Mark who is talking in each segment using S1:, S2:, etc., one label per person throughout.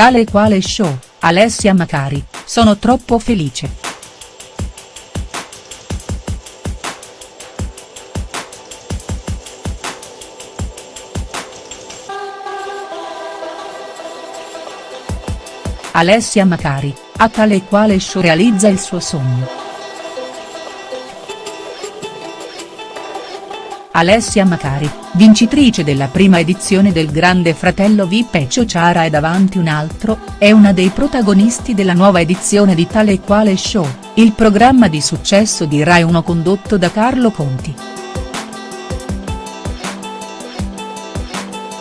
S1: Tale e quale show, Alessia Macari, sono troppo felice. Alessia Macari, a tale e quale show realizza il suo sogno. Alessia Macari, vincitrice della prima edizione del Grande Fratello Vip e Ciociara e davanti un altro, è una dei protagonisti della nuova edizione di Tale e Quale Show, il programma di successo di Rai 1 condotto da Carlo Conti.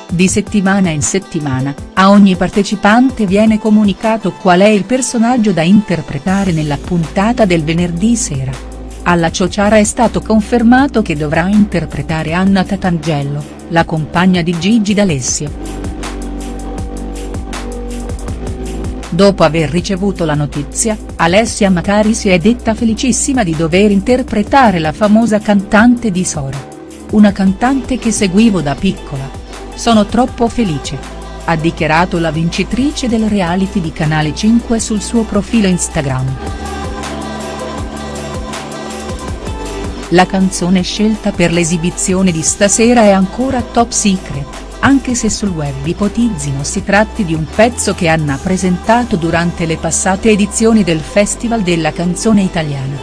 S1: Di settimana in settimana, a ogni partecipante viene comunicato qual è il personaggio da interpretare nella puntata del venerdì sera. Alla Ciociara è stato confermato che dovrà interpretare Anna Tatangello, la compagna di Gigi D'Alessio. Dopo aver ricevuto la notizia, Alessia Macari si è detta felicissima di dover interpretare la famosa cantante di Sora. Una cantante che seguivo da piccola. Sono troppo felice. Ha dichiarato la vincitrice del reality di Canale 5 sul suo profilo Instagram. La canzone scelta per l'esibizione di stasera è ancora top secret, anche se sul web ipotizzino si tratti di un pezzo che Anna presentato durante le passate edizioni del Festival della canzone italiana.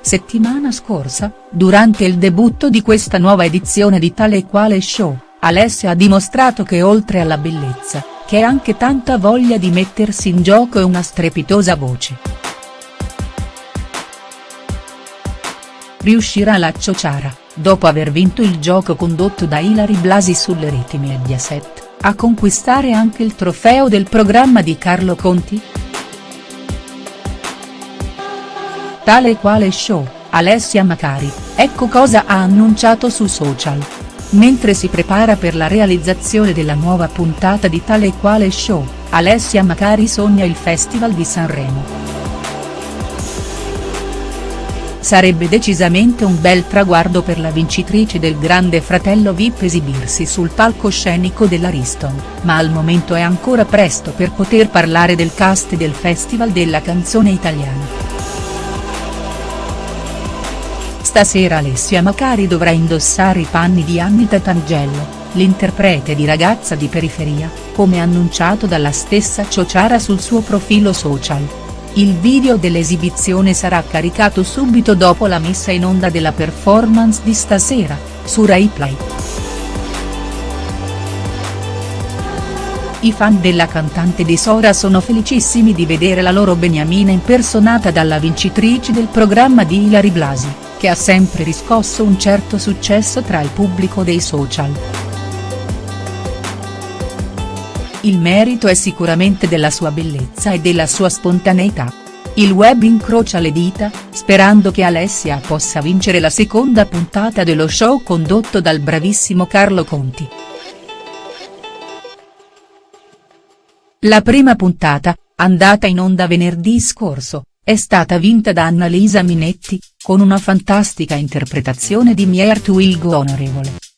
S1: Settimana scorsa, durante il debutto di questa nuova edizione di Tale e Quale Show, Alessia ha dimostrato che oltre alla bellezza, ha anche tanta voglia di mettersi in gioco e una strepitosa voce. Riuscirà la Ciociara, dopo aver vinto il gioco condotto da Ilari Blasi sulle reti Mediaset, a conquistare anche il trofeo del programma di Carlo Conti?. Tale quale show, Alessia Macari, ecco cosa ha annunciato su social. Mentre si prepara per la realizzazione della nuova puntata di Tale quale show, Alessia Macari sogna il Festival di Sanremo. Sarebbe decisamente un bel traguardo per la vincitrice del Grande Fratello Vip esibirsi sul palcoscenico dell'Ariston, ma al momento è ancora presto per poter parlare del cast del Festival della canzone italiana. Stasera Alessia Macari dovrà indossare i panni di Annita Tangelo, l'interprete di Ragazza di periferia, come annunciato dalla stessa Ciociara sul suo profilo social. Il video dell'esibizione sarà caricato subito dopo la messa in onda della performance di stasera, su Rai Play. I fan della cantante di Sora sono felicissimi di vedere la loro beniamina impersonata dalla vincitrice del programma di Ilari Blasi, che ha sempre riscosso un certo successo tra il pubblico dei social. Il merito è sicuramente della sua bellezza e della sua spontaneità. Il web incrocia le dita, sperando che Alessia possa vincere la seconda puntata dello show condotto dal bravissimo Carlo Conti. La prima puntata, andata in onda venerdì scorso, è stata vinta da Annalisa Minetti, con una fantastica interpretazione di Mier to Will Go Onorevole.